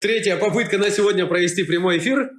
Третья попытка на сегодня провести прямой эфир.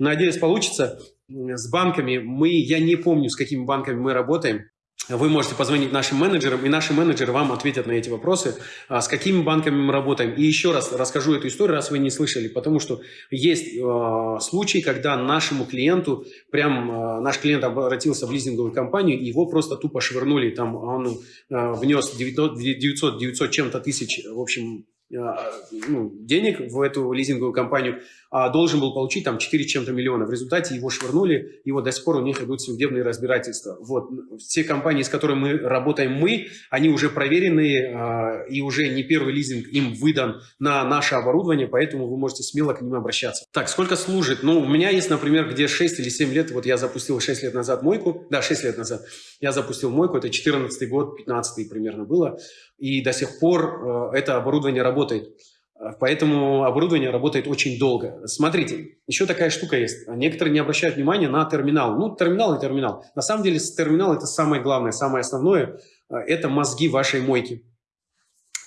Надеюсь, получится. С банками мы, я не помню, с какими банками мы работаем. Вы можете позвонить нашим менеджерам, и наши менеджеры вам ответят на эти вопросы, а, с какими банками мы работаем. И еще раз расскажу эту историю, раз вы не слышали, потому что есть э, случаи, когда нашему клиенту, прям э, наш клиент обратился в лизинговую компанию, его просто тупо швырнули, там он э, внес 900, 900, 900 чем-то тысяч, в общем, а, ну, денег в эту лизинговую компанию, а должен был получить там 4 чем-то миллиона. В результате его швырнули, и вот до сих пор у них идут судебные разбирательства. Вот. Все компании, с которыми мы работаем мы, они уже проверенные, а, и уже не первый лизинг им выдан на наше оборудование, поэтому вы можете смело к ним обращаться. Так, сколько служит? Ну, у меня есть, например, где 6 или 7 лет, вот я запустил 6 лет назад мойку, да, 6 лет назад, я запустил мойку, это 14 год, 15 примерно было, и до сих пор э, это оборудование работает. Поэтому оборудование работает очень долго. Смотрите, еще такая штука есть. Некоторые не обращают внимания на терминал. Ну, терминал и терминал. На самом деле терминал – это самое главное, самое основное. Э, это мозги вашей мойки.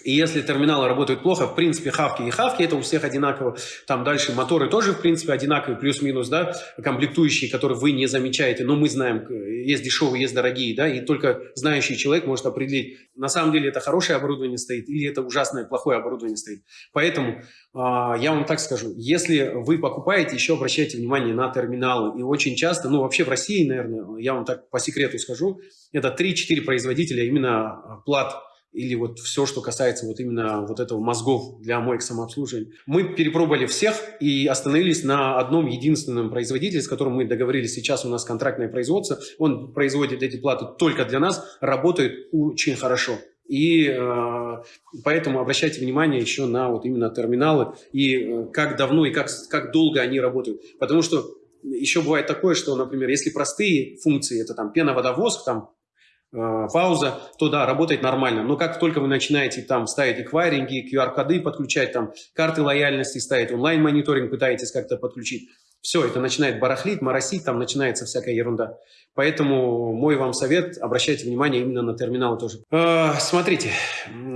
И если терминалы работают плохо, в принципе, хавки и хавки, это у всех одинаково. Там дальше моторы тоже, в принципе, одинаковые, плюс-минус, да, комплектующие, которые вы не замечаете, но мы знаем, есть дешевые, есть дорогие, да, и только знающий человек может определить, на самом деле это хорошее оборудование стоит или это ужасное, плохое оборудование стоит. Поэтому э, я вам так скажу, если вы покупаете, еще обращайте внимание на терминалы. И очень часто, ну вообще в России, наверное, я вам так по секрету скажу, это 3-4 производителя именно плат или вот все, что касается вот именно вот этого мозгов для моек самообслуживания. Мы перепробовали всех и остановились на одном единственном производителе, с которым мы договорились. Сейчас у нас контрактное производство. Он производит эти платы только для нас, работает очень хорошо. И э, поэтому обращайте внимание еще на вот именно терминалы и э, как давно и как, как долго они работают. Потому что еще бывает такое, что, например, если простые функции, это там пена-водовозг, там Э, пауза, то да, работает нормально. Но как только вы начинаете там ставить эквайринги, QR-коды подключать, там карты лояльности ставить, онлайн-мониторинг пытаетесь как-то подключить, все, это начинает барахлить, моросить, там начинается всякая ерунда. Поэтому мой вам совет, обращайте внимание именно на терминалы тоже. Э, смотрите,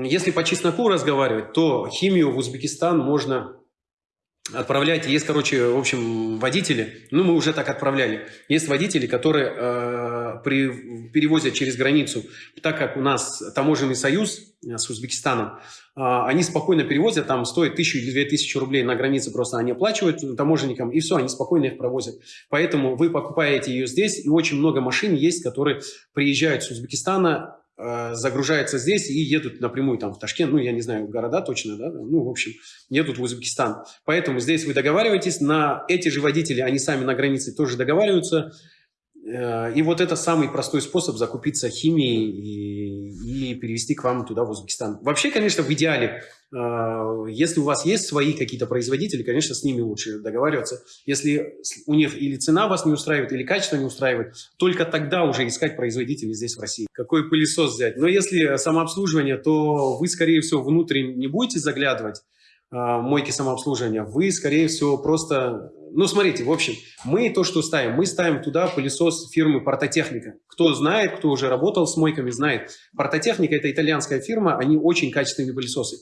если по чесноку разговаривать, то химию в Узбекистан можно отправлять. Есть, короче, в общем, водители, ну, мы уже так отправляли. Есть водители, которые э, при, перевозят через границу, так как у нас таможенный союз э, с Узбекистаном, э, они спокойно перевозят, там стоит тысячу или две тысячи рублей на границе, просто они оплачивают таможенникам, и все, они спокойно их провозят. Поэтому вы покупаете ее здесь, и очень много машин есть, которые приезжают с Узбекистана Э, загружаются здесь и едут напрямую там в Ташкент, ну, я не знаю, города точно, да, ну, в общем, едут в Узбекистан. Поэтому здесь вы договариваетесь, на эти же водители, они сами на границе тоже договариваются, Э, и вот это самый простой способ закупиться химией и, перевести к вам туда, в Узбекистан. Вообще, конечно, в идеале, э, если у вас есть свои какие-то производители, конечно, с ними лучше договариваться. Если у них или цена вас не устраивает, или качество не устраивает, только тогда уже искать производителей здесь, в России. Какой пылесос взять? Но если самообслуживание, то вы, скорее всего, внутрь не будете заглядывать, мойки самообслуживания, вы, скорее всего, просто ну, смотрите, в общем, мы то, что ставим, мы ставим туда пылесос фирмы «Портотехника». Кто знает, кто уже работал с мойками, знает. «Портотехника» – это итальянская фирма, они очень качественные пылесосы.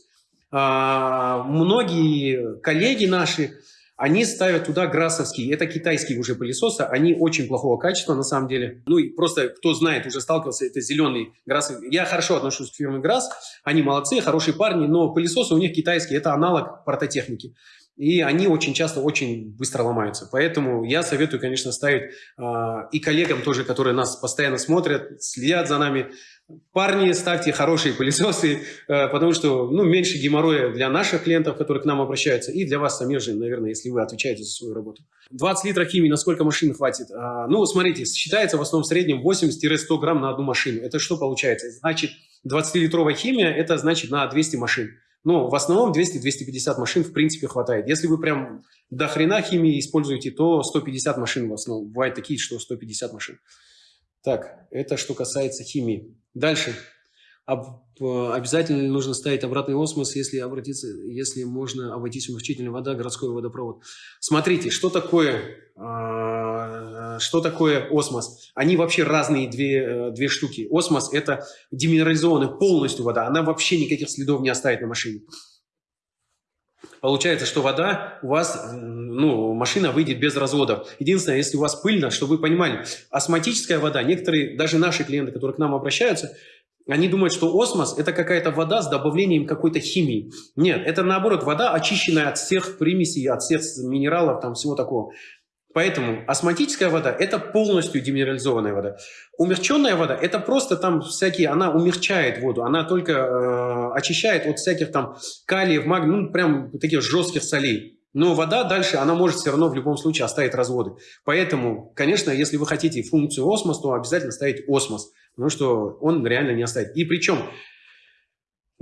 А, многие коллеги наши, они ставят туда грассовские, это китайские уже пылесосы, они очень плохого качества на самом деле. Ну и просто кто знает, уже сталкивался, это зеленый грасс. Я хорошо отношусь к фирме Грасс, они молодцы, хорошие парни, но пылесосы у них китайские, это аналог портотехники и они очень часто очень быстро ломаются. Поэтому я советую, конечно, ставить э, и коллегам тоже, которые нас постоянно смотрят, следят за нами. Парни, ставьте хорошие пылесосы, э, потому что ну, меньше геморроя для наших клиентов, которые к нам обращаются, и для вас самих же, наверное, если вы отвечаете за свою работу. 20 литров химии, на сколько машин хватит? Э, ну, смотрите, считается в основном в среднем 80-100 грамм на одну машину. Это что получается? Значит, 20-литровая химия, это значит на 200 машин. Ну, в основном 200-250 машин в принципе хватает. Если вы прям до хрена химии используете, то 150 машин в основном. Бывают такие, что 150 машин. Так, это что касается химии. Дальше. Об, э, обязательно нужно ставить обратный осмос, если обратиться, если можно обойтись умягчительной вода, городской водопровод. Смотрите, что такое а, что такое осмос? Они вообще разные две, э, две штуки. Осмос – это деминерализованная полностью вода. Она вообще никаких следов не оставит на машине. Получается, что вода у вас, ну, машина выйдет без разводов. Единственное, если у вас пыльно, чтобы вы понимали, осмотическая вода, некоторые, даже наши клиенты, которые к нам обращаются, они думают, что осмос – это какая-то вода с добавлением какой-то химии. Нет, это наоборот вода, очищенная от всех примесей, от всех минералов, там всего такого. Поэтому осмотическая вода – это полностью деминерализованная вода. Умягченная вода – это просто там всякие, она умягчает воду, она только э, очищает от всяких там калиев, магний, ну прям таких жестких солей. Но вода дальше, она может все равно в любом случае оставить разводы. Поэтому, конечно, если вы хотите функцию осмос, то обязательно ставить осмос, потому что он реально не оставит. И причем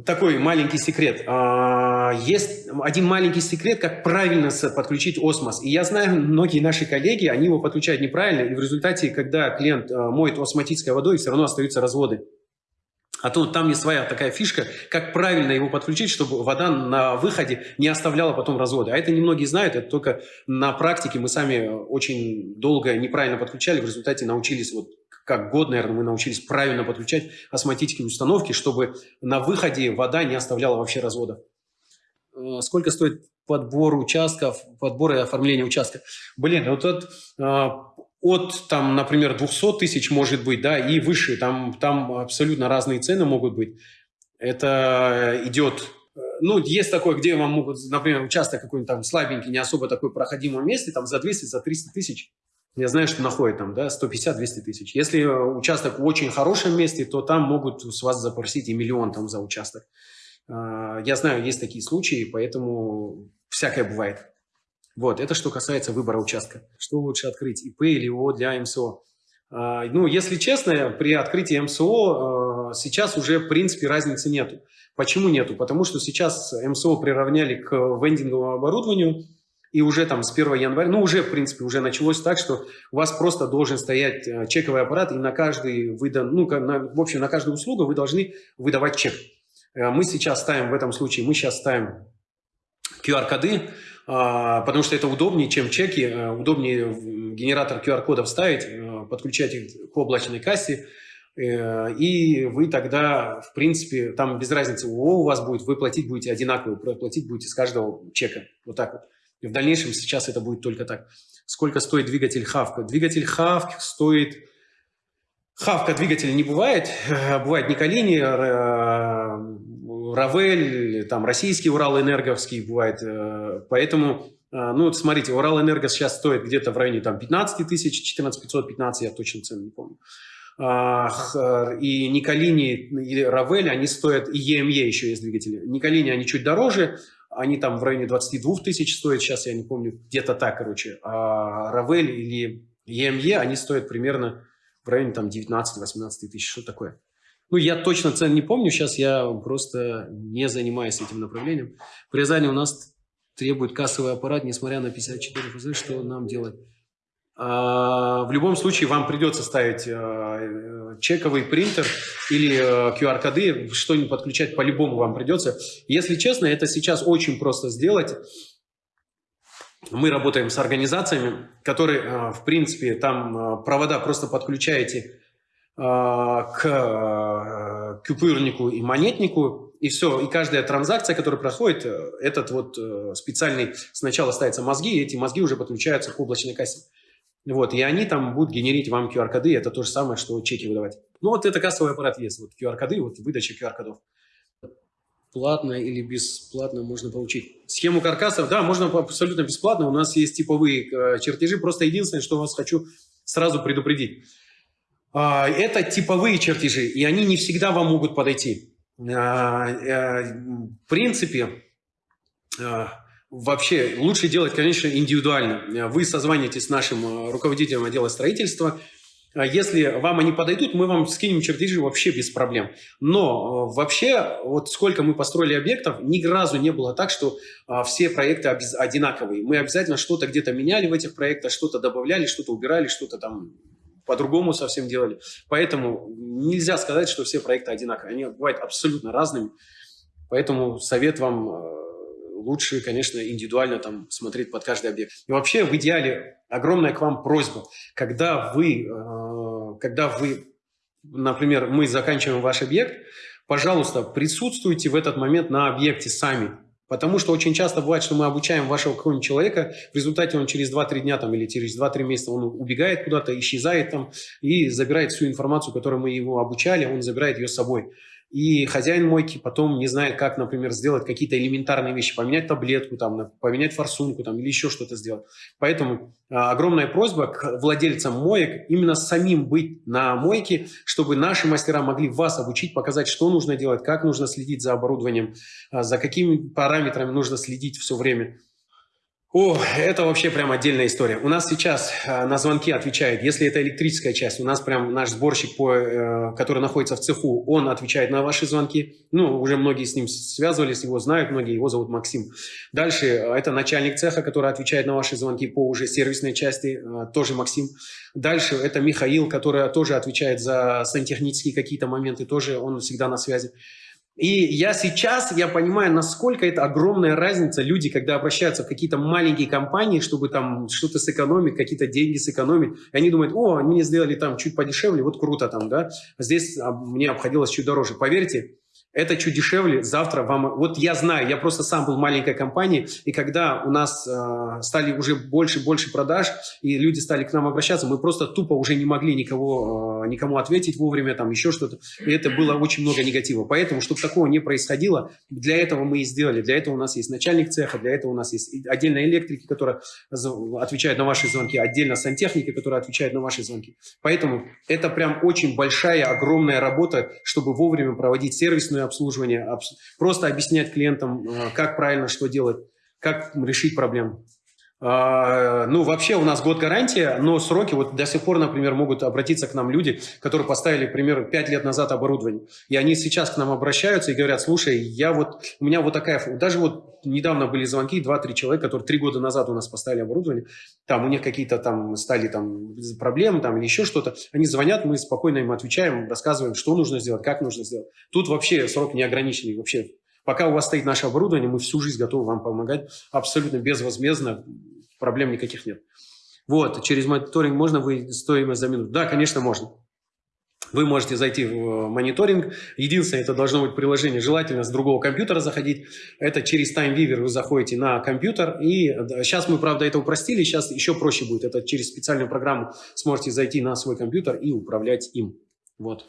такой маленький секрет. А, есть один маленький секрет, как правильно подключить осмос. И я знаю, многие наши коллеги, они его подключают неправильно, и в результате, когда клиент а, моет осмотической водой, все равно остаются разводы. А то там есть своя такая фишка, как правильно его подключить, чтобы вода на выходе не оставляла потом разводы. А это немногие знают, это только на практике мы сами очень долго неправильно подключали, в результате научились вот как год, наверное, мы научились правильно подключать осмотические установки, чтобы на выходе вода не оставляла вообще развода. Э, сколько стоит подбор участков, подбор и оформление участка? Блин, вот от, э, от там, например, 200 тысяч может быть, да, и выше, там, там абсолютно разные цены могут быть. Это идет ну, есть такое, где вам могут, например, участок какой-нибудь там слабенький, не особо такой проходимом месте, там за 200, за 300 тысяч я знаю, что находят там, да, 150-200 тысяч. Если участок в очень хорошем месте, то там могут с вас запросить и миллион там за участок. А, я знаю, есть такие случаи, поэтому всякое бывает. Вот, это что касается выбора участка. Что лучше открыть, ИП или ООО для МСО? А, ну, если честно, при открытии МСО а, сейчас уже, в принципе, разницы нету. Почему нету? Потому что сейчас МСО приравняли к вендинговому оборудованию, и уже там с 1 января, ну уже в принципе уже началось так, что у вас просто должен стоять э, чековый аппарат, и на каждый выдан, ну на, в общем на каждую услугу вы должны выдавать чек. Э, мы сейчас ставим в этом случае, мы сейчас ставим QR-коды, а, потому что это удобнее, чем чеки, э, удобнее генератор QR-кодов ставить, подключать их к облачной кассе, и вы тогда, в принципе, там без разницы, у вас будет, вы платить будете одинаково, платить будете с каждого чека, вот так вот. И в дальнейшем сейчас это будет только так. Сколько стоит двигатель Хавка? Двигатель Хавк стоит... Хавка двигателя не бывает. Э, бывает Николини, Равель, там российский Урал Энерговский бывает. Э, поэтому, э, ну, вот смотрите, Урал Энерго сейчас стоит где-то в районе там 15 тысяч, 14 515, я точно цену не помню. И Николини, и Равель, они стоят, и EME еще есть двигатели. Николини, они чуть дороже, они там в районе 22 тысяч стоят, сейчас я не помню, где-то так, короче. А Равель или EME, они стоят примерно в районе там 19-18 тысяч, что такое. Ну, я точно цен не помню, сейчас я просто не занимаюсь этим направлением. В у нас требует кассовый аппарат, несмотря на 54 ФЗ, что нам делать? А, в любом случае вам придется ставить а, чековый принтер или QR-коды, а, что-нибудь подключать по-любому вам придется. Если честно, это сейчас очень просто сделать. Мы работаем с организациями, которые, в принципе, там провода просто подключаете к купюрнику и монетнику, и все. И каждая транзакция, которая проходит, э, этот вот э, специальный, сначала ставятся мозги, и эти мозги уже подключаются к облачной кассе. Вот, и они там будут генерить вам QR-коды, это то же самое, что чеки выдавать. Ну, вот это кассовый аппарат есть, вот QR-коды, вот выдача QR-кодов. Платно или бесплатно можно получить. Схему каркасов, да, можно абсолютно бесплатно. У нас есть типовые э, чертежи. Просто единственное, что вас хочу сразу предупредить. Э, это типовые чертежи, и они не всегда вам могут подойти. Э, э, в принципе, э, вообще лучше делать, конечно, индивидуально. Вы созваниваетесь с нашим э, руководителем отдела строительства. А если вам они подойдут, мы вам скинем чертежи вообще без проблем. Но э, вообще, вот сколько мы построили объектов, ни разу не было так, что а, все проекты одинаковые. Мы обязательно что-то где-то меняли в этих проектах, что-то добавляли, что-то убирали, что-то там по-другому совсем делали. Поэтому нельзя сказать, что все проекты одинаковые. Они бывают абсолютно разными. Поэтому совет вам э, лучше, конечно, индивидуально там смотреть под каждый объект. И вообще, в идеале, огромная к вам просьба, когда вы, э, когда вы, например, мы заканчиваем ваш объект, пожалуйста, присутствуйте в этот момент на объекте сами. Потому что очень часто бывает, что мы обучаем вашего какого-нибудь человека, в результате он через 2-3 дня там, или через 2-3 месяца он убегает куда-то, исчезает там и забирает всю информацию, которую мы его обучали, он забирает ее с собой и хозяин мойки потом не знает, как, например, сделать какие-то элементарные вещи, поменять таблетку, там, поменять форсунку там, или еще что-то сделать. Поэтому а, огромная просьба к владельцам моек именно самим быть на мойке, чтобы наши мастера могли вас обучить, показать, что нужно делать, как нужно следить за оборудованием, а, за какими параметрами нужно следить все время. О, это вообще прям отдельная история. У нас сейчас э, на звонки отвечает, если это электрическая часть, у нас прям наш сборщик, по, э, который находится в цеху, он отвечает на ваши звонки. Ну, уже многие с ним связывались, его знают, многие, его зовут Максим. Дальше э, это начальник цеха, который отвечает на ваши звонки по уже сервисной части, тоже Максим. Дальше это Михаил, который тоже отвечает за сантехнические какие-то моменты, тоже он всегда на связи. И я сейчас, я понимаю, насколько это огромная разница. Люди, когда обращаются в какие-то маленькие компании, чтобы там что-то сэкономить, какие-то деньги сэкономить, они думают, о, они мне сделали там чуть подешевле, вот круто там, да, здесь а, мне обходилось чуть дороже. Поверьте, это чуть дешевле, завтра вам... Вот я знаю, я просто сам был в маленькой компании, и когда у нас э, стали уже больше и больше продаж, и люди стали к нам обращаться, мы просто тупо уже не могли никого, э, никому ответить вовремя, там еще что-то, и это было очень много негатива. Поэтому, чтобы такого не происходило, для этого мы и сделали. Для этого у нас есть начальник цеха, для этого у нас есть отдельно электрики, которые отвечают на ваши звонки, отдельно сантехники, которые отвечают на ваши звонки. Поэтому это прям очень большая, огромная работа, чтобы вовремя проводить сервисную обслуживание, просто объяснять клиентам, э, как правильно что делать, как решить проблему. А, ну, вообще у нас год гарантия, но сроки, вот до сих пор, например, могут обратиться к нам люди, которые поставили, к примеру, 5 лет назад оборудование. И они сейчас к нам обращаются и говорят, слушай, я вот, у меня вот такая, даже вот недавно были звонки, 2-3 человека, которые 3 года назад у нас поставили оборудование, там у них какие-то там стали там проблемы там или еще что-то, они звонят, мы спокойно им отвечаем, рассказываем, что нужно сделать, как нужно сделать. Тут вообще срок не ограниченный, вообще Пока у вас стоит наше оборудование, мы всю жизнь готовы вам помогать абсолютно безвозмездно, проблем никаких нет. Вот, через мониторинг можно вы стоимость за минуту? Да, конечно, можно. Вы можете зайти в э, мониторинг. Единственное, это должно быть приложение, желательно с другого компьютера заходить. Это через TimeViewer вы заходите на компьютер. И сейчас мы, правда, это упростили, сейчас еще проще будет. Это через специальную программу сможете зайти на свой компьютер и управлять им. Вот.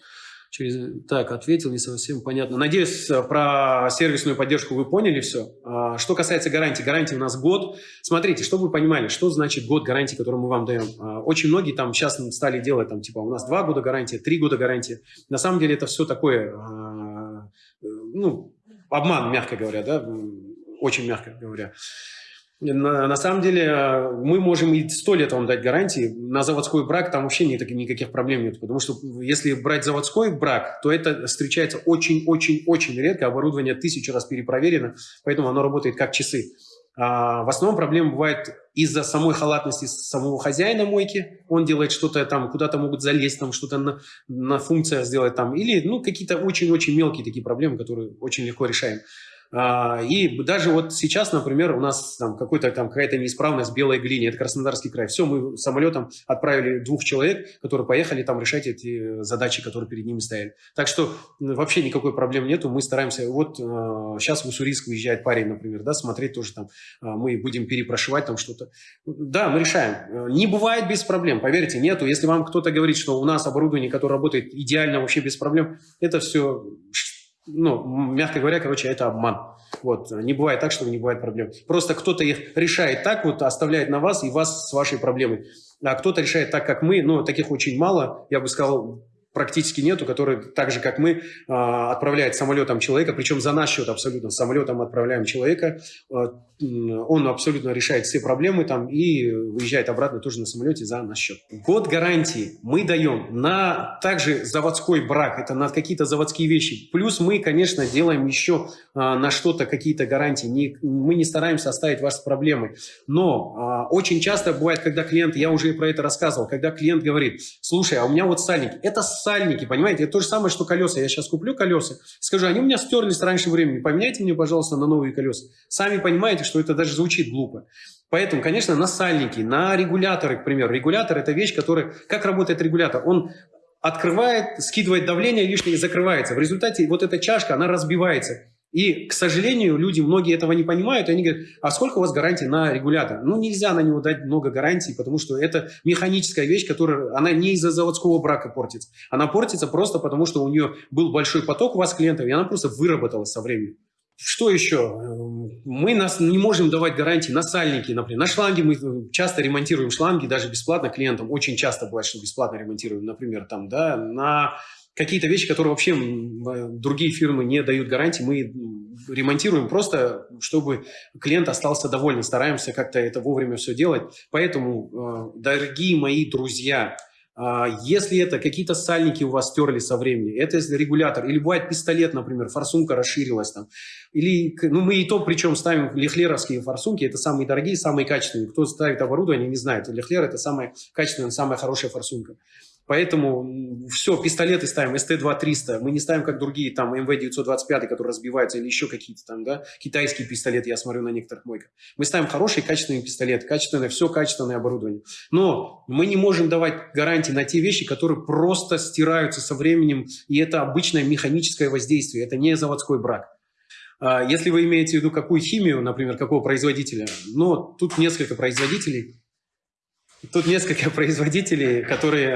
Через... Так, ответил, не совсем понятно. Надеюсь, э, про сервисную поддержку вы поняли все. А, что касается гарантии, гарантии у нас год. Смотрите, чтобы вы понимали, что значит год гарантии, который мы вам даем. А, очень многие там сейчас стали делать, там, типа, у нас два года гарантии, три года гарантии. На самом деле это все такое, а, э, ну, обман, мягко говоря, да, очень мягко говоря. На, на самом деле э, мы можем и сто лет вам дать гарантии. На заводской брак там вообще нет, никаких проблем нет. Потому что если брать заводской брак, то это встречается очень-очень-очень редко. Оборудование тысячу раз перепроверено, поэтому оно работает как часы. А в основном проблема бывает из-за самой халатности самого хозяина мойки. Он делает что-то там, куда-то могут залезть, там что-то на, на функция сделать там. Или ну, какие-то очень-очень мелкие такие проблемы, которые очень легко решаем. А, и даже вот сейчас, например, у нас там какой-то там какая-то неисправность белой глине, это Краснодарский край. Все, мы самолетом отправили двух человек, которые поехали там решать эти задачи, которые перед ними стояли. Так что вообще никакой проблем нету. Мы стараемся, вот сейчас в Уссурийск выезжает парень, например, да, смотреть тоже там, а, мы будем перепрошивать там что-то. Да, мы решаем. Не бывает без проблем, поверьте, нету. Если вам кто-то говорит, что у нас оборудование, которое работает идеально, вообще без проблем, это все ну, мягко говоря, короче, это обман. Вот, не бывает так, что не бывает проблем. Просто кто-то их решает так, вот оставляет на вас и вас с вашей проблемой. А кто-то решает так, как мы, но таких очень мало, я бы сказал, практически нету, который так же, как мы, а, отправляет самолетом человека, причем за наш счет абсолютно, самолетом отправляем человека, а, он абсолютно решает все проблемы там и уезжает обратно тоже на самолете за наш счет. Год гарантии мы даем на также заводской брак, это на какие-то заводские вещи. Плюс мы, конечно, делаем еще а, на что-то какие-то гарантии. Не, мы не стараемся оставить вас с проблемой. Но очень часто бывает, когда клиент, я уже про это рассказывал, когда клиент говорит, слушай, а у меня вот сальник, это сальники, понимаете? Это то же самое, что колеса. Я сейчас куплю колеса, скажу, они у меня стерлись раньше времени, поменяйте мне, пожалуйста, на новые колеса. Сами понимаете, что это даже звучит глупо. Поэтому, конечно, на сальники, на регуляторы, к примеру. Регулятор – это вещь, которая… Как работает регулятор? Он открывает, скидывает давление лишнее и закрывается. В результате вот эта чашка, она разбивается. И, к сожалению, люди, многие этого не понимают, и они говорят, а сколько у вас гарантий на регулятор? Ну, нельзя на него дать много гарантий, потому что это механическая вещь, которая, она не из-за заводского брака портится. Она портится просто потому, что у нее был большой поток у вас клиентов, и она просто выработалась со временем. Что еще? Мы нас не можем давать гарантии на сальники, например. На шланги мы часто ремонтируем шланги, даже бесплатно клиентам. Очень часто бывает, что бесплатно ремонтируем, например, там, да, на какие-то вещи, которые вообще другие фирмы не дают гарантии, мы ремонтируем просто, чтобы клиент остался доволен. Стараемся как-то это вовремя все делать. Поэтому, э, дорогие мои друзья, а, если это какие-то сальники у вас стерли со временем, это регулятор, или бывает пистолет, например, форсунка расширилась там, или, ну мы и то причем ставим лехлеровские форсунки, это самые дорогие, самые качественные. Кто ставит оборудование, не знает, лехлер это самая качественная, самая хорошая форсунка. Поэтому все, пистолеты ставим, СТ-2-300. Мы не ставим, как другие, там, МВ-925, которые разбиваются, или еще какие-то там, да, китайские пистолеты, я смотрю на некоторых мойках. Мы ставим хорошие, качественные пистолеты, качественное, все качественное оборудование. Но мы не можем давать гарантии на те вещи, которые просто стираются со временем, и это обычное механическое воздействие, это не заводской брак. А если вы имеете в виду какую химию, например, какого производителя, ну, тут несколько производителей, Тут несколько производителей, которые,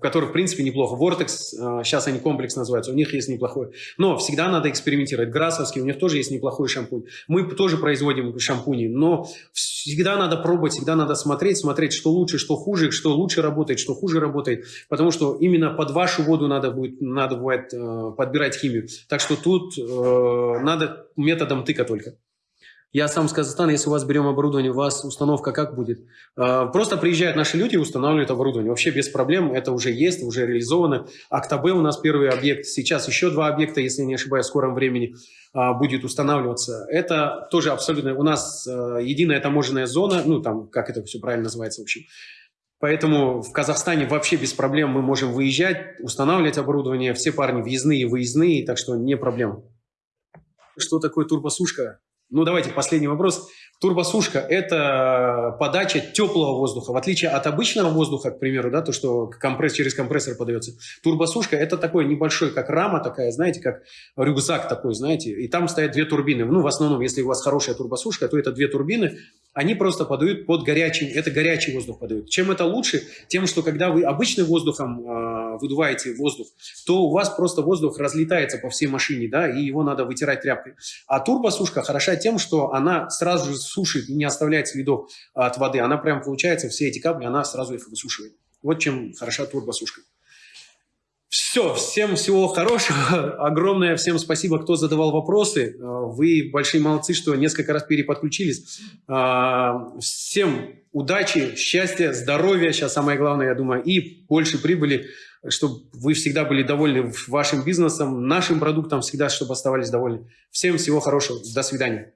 которых, в принципе, неплохо. Vortex, э, сейчас они комплекс называются, у них есть неплохой. Но всегда надо экспериментировать. Грасовский, у них тоже есть неплохой шампунь. Мы тоже производим шампуни, но всегда надо пробовать, всегда надо смотреть, смотреть, что лучше, что хуже, что лучше работает, что хуже работает. Потому что именно под вашу воду надо будет, надо будет э, подбирать химию. Так что тут э, надо методом тыка только. Я сам с Казахстана, если у вас берем оборудование, у вас установка как будет? А, просто приезжают наши люди и устанавливают оборудование. Вообще без проблем, это уже есть, уже реализовано. Актабе у нас первый объект, сейчас еще два объекта, если не ошибаюсь, в скором времени а, будет устанавливаться. Это тоже абсолютно, у нас а, единая таможенная зона, ну там, как это все правильно называется, в общем. Поэтому в Казахстане вообще без проблем мы можем выезжать, устанавливать оборудование, все парни въездные выездные, так что не проблема. Что такое турбосушка? Ну, давайте последний вопрос. Турбосушка – это подача теплого воздуха. В отличие от обычного воздуха, к примеру, да, то, что компресс, через компрессор подается. Турбосушка – это такой небольшой, как рама такая, знаете, как рюкзак такой, знаете. И там стоят две турбины. Ну, в основном, если у вас хорошая турбосушка, то это две турбины. Они просто подают под горячим, это горячий воздух подают. Чем это лучше? Тем, что когда вы обычным воздухом э, выдуваете воздух, то у вас просто воздух разлетается по всей машине, да, и его надо вытирать тряпкой. А турбосушка хороша тем, что она сразу же сушит и не оставляет следов от воды. Она прям, получается, все эти капли, она сразу их высушивает. Вот чем хороша турбосушка. Все, всем всего хорошего. Огромное всем спасибо, кто задавал вопросы. Вы большие молодцы, что несколько раз переподключились. А, всем удачи, счастья, здоровья, сейчас самое главное, я думаю, и больше прибыли, чтобы вы всегда были довольны вашим бизнесом, нашим продуктом, всегда, чтобы оставались довольны. Всем всего хорошего. До свидания.